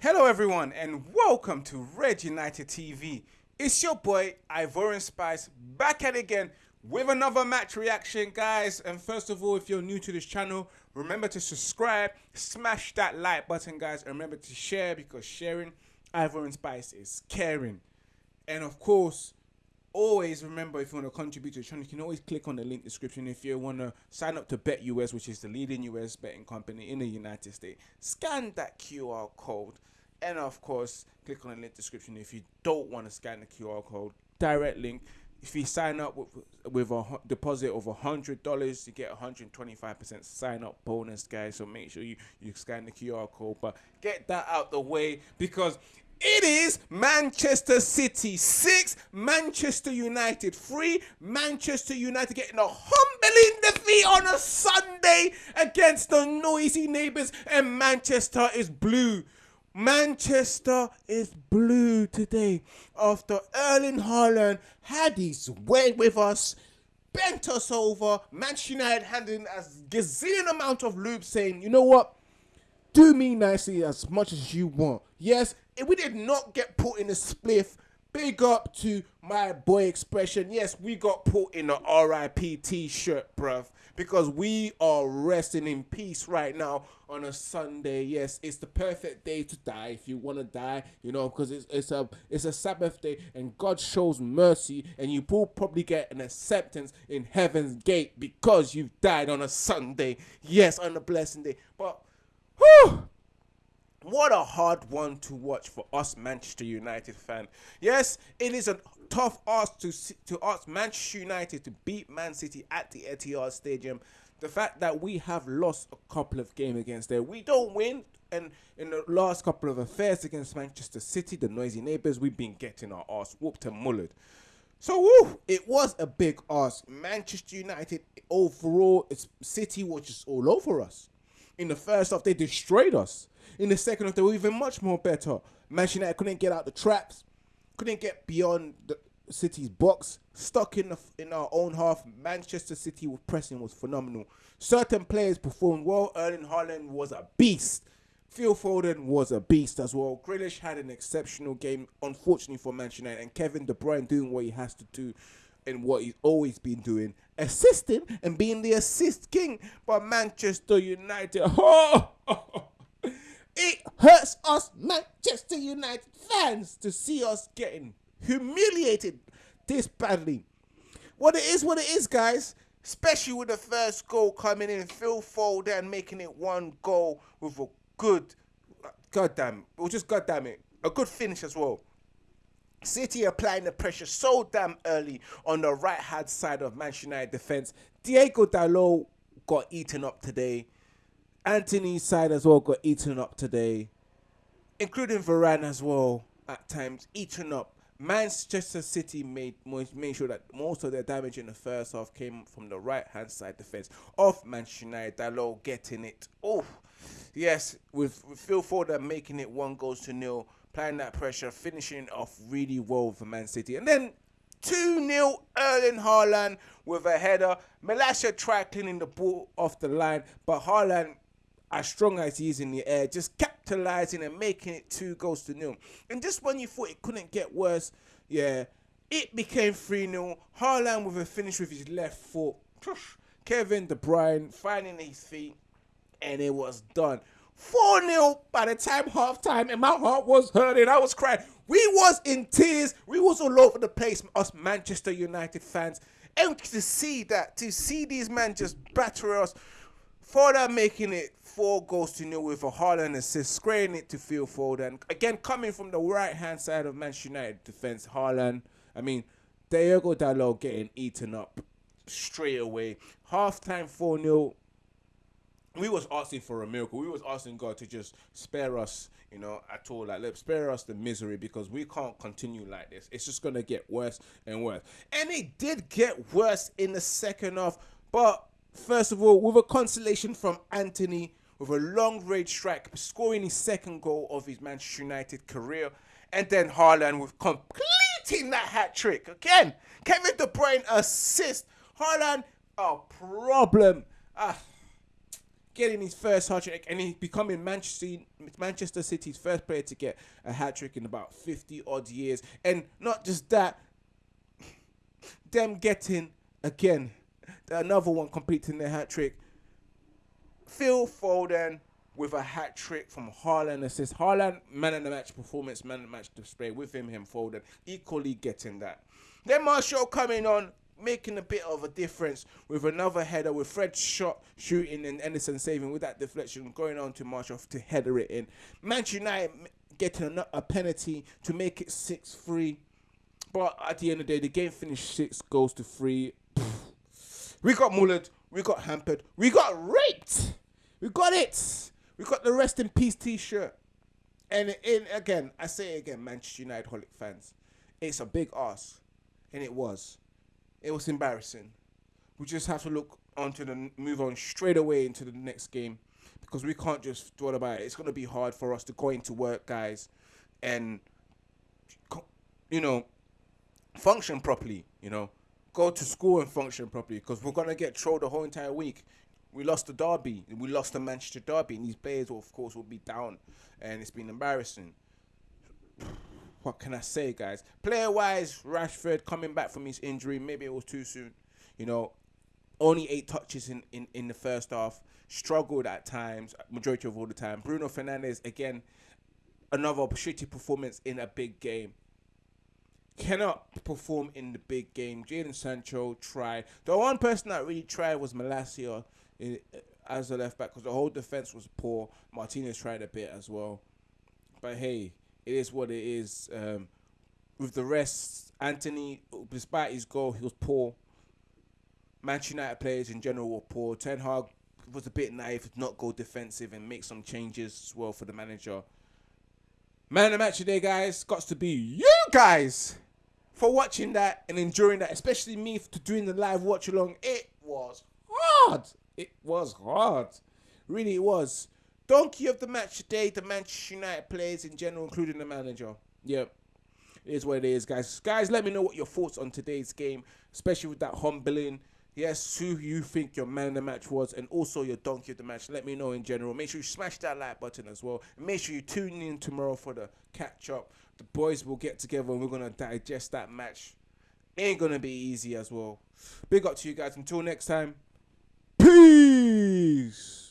Hello, everyone, and welcome to Red United TV. It's your boy Ivorian Spice back at it again with another match reaction, guys. And first of all, if you're new to this channel, remember to subscribe, smash that like button, guys, and remember to share because sharing Ivorian Spice is caring. And of course, always remember if you want to contribute to the channel, you can always click on the link description if you want to sign up to Bet US, which is the leading US betting company in the United States. Scan that QR code, and of course, click on the link description if you don't want to scan the QR code. Direct link. If you sign up with, with a deposit of hundred dollars, you get a hundred twenty-five percent sign up bonus, guys. So make sure you you scan the QR code. But get that out the way because it is Manchester City 6, Manchester United 3. Manchester United getting a humbling defeat on a Sunday against the noisy neighbours, and Manchester is blue. Manchester is blue today after Erling Haaland had his way with us, bent us over. Manchester United handing us gazillion amount of loops saying, you know what? Do me nicely as much as you want. Yes, we did not get put in a spliff. Big up to my boy expression. Yes, we got put in a RIP t-shirt, bruv. Because we are resting in peace right now on a Sunday. Yes, it's the perfect day to die if you want to die, you know, because it's, it's a it's a Sabbath day and God shows mercy and you will probably get an acceptance in heaven's gate because you've died on a Sunday. Yes, on a blessing day. But! What a hard one to watch for us Manchester United fan. Yes, it is a tough ask to to ask Manchester United to beat Man City at the Etihad Stadium. The fact that we have lost a couple of games against there, we don't win. And in the last couple of affairs against Manchester City, the noisy neighbours, we've been getting our ass whooped and mullered. So woo, it was a big ask. Manchester United overall, it's City was just all over us. In the first half, they destroyed us. In the second half, they were even much more better. Manchester United couldn't get out the traps, couldn't get beyond the City's box, stuck in the, in our own half. Manchester City was pressing was phenomenal. Certain players performed well. Erling Haaland was a beast. Phil Foden was a beast as well. Grealish had an exceptional game, unfortunately for Manchester United, and Kevin De Bruyne doing what he has to do and what he's always been doing, assisting and being the assist king. But Manchester United, oh, it hurts us Manchester United fans to see us getting humiliated this badly. What it is, what it is, guys. Especially with the first goal coming in, Phil Foden making it one goal with a good, goddamn, or just goddamn it, a good finish as well. City applying the pressure so damn early on the right hand side of Manchester United defense. Diego Dalot got eaten up today. Antony's side as well got eaten up today, including Varane as well at times eaten up. Manchester City made made sure that most of their damage in the first half came from the right hand side defense of Manchester United. Dalot getting it. Oh, yes, with, Phil Foden making it one goes to nil applying that pressure, finishing off really well for Man City. And then 2-0 Erling Haaland with a header. Malacia tried cleaning the ball off the line, but Haaland, as strong as he is in the air, just capitalizing and making it two goals to nil. And just when you thought it couldn't get worse, yeah, it became 3-0. Haaland with a finish with his left foot. Kevin De Bruyne finding his feet, and it was done. 4 0 by the time half time, and my heart was hurting. I was crying. We was in tears. We was all over the place, us Manchester United fans. And to see that, to see these men just batter us, that making it four goals to nil with a Haaland assist, spraying it to Phil Foden. Again, coming from the right hand side of Manchester United defense, Haaland. I mean, Diego Dalot getting eaten up straight away. Half time 4 0 we was asking for a miracle. We was asking God to just spare us, you know, at all. Like, let spare us the misery because we can't continue like this. It's just gonna get worse and worse. And it did get worse in the second half. But first of all, with a consolation from Antony with a long range strike, scoring his second goal of his Manchester United career, and then Haaland with completing that hat trick again. Kevin De Bruyne assist. Haaland a problem. Ah getting his first hat trick, and he's becoming Manchester Manchester City's first player to get a hat trick in about fifty odd years. And not just that, them getting again another one completing the hat trick. Phil Foden with a hat trick from Haaland assist. Haaland, man of the match performance, man of the match display with him, him Foden, equally getting that. Then Martial coming on, making a bit of a difference with another header with Fred shot shooting and Ederson saving with that deflection going on to Martial to header it in. Manchester United getting a, penalty to make it 6-3. But at the end of the day, the game finished six goals to three. We got mullered. We got hampered. We got raped. We got it. We got the rest in peace T-shirt. And in again, I say it again, Manchester United holic fans, it's a big ass, and it was. It was embarrassing. We just have to look onto the move on straight away into the next game because we can't just dwell about it. It's gonna be hard for us to go into work, guys, and you know, function properly. You know, go to school and function properly because we're gonna get trolled the whole entire week. We lost the derby, we lost the Manchester derby, and these players, will, of course, will be down, and it's been embarrassing. What can I say, guys? Player wise, Rashford coming back from his injury, maybe it was too soon. You know, only eight touches in, in, in the first half, struggled at times, majority of all the time. Bruno Fernandes, again, another shitty performance in a big game cannot perform in the big game. Jadon Sancho tried. The one person that really tried was Malacia in, as a left back because the whole defense was poor. Martinez tried a bit as well. But hey, it is what it is. Um, with the rest, Antony, despite his goal, he was poor. Manchester United players in general were poor. Ten Hag was a bit naive to not go defensive and make some changes as well for the manager. Man of the match today, guys, got to be you guys for watching that and enjoying that, especially me to doing the live watch along. It was hard. It was hard. Really, it was. Donkey of the match today, the Manchester United players in general, including the manager. Yep. It is what it is, guys. Guys, let me know what your thoughts on today's game, especially with that humbling. Yes, who you think your man of the match was, and also your donkey of the match. Let me know in general. Make sure you smash that like button as well. Make sure you tune in tomorrow for the catch up the boys will get together and we're gonna digest that match. Ain't gonna be easy as well. Big up to you guys. Until next time. Peace.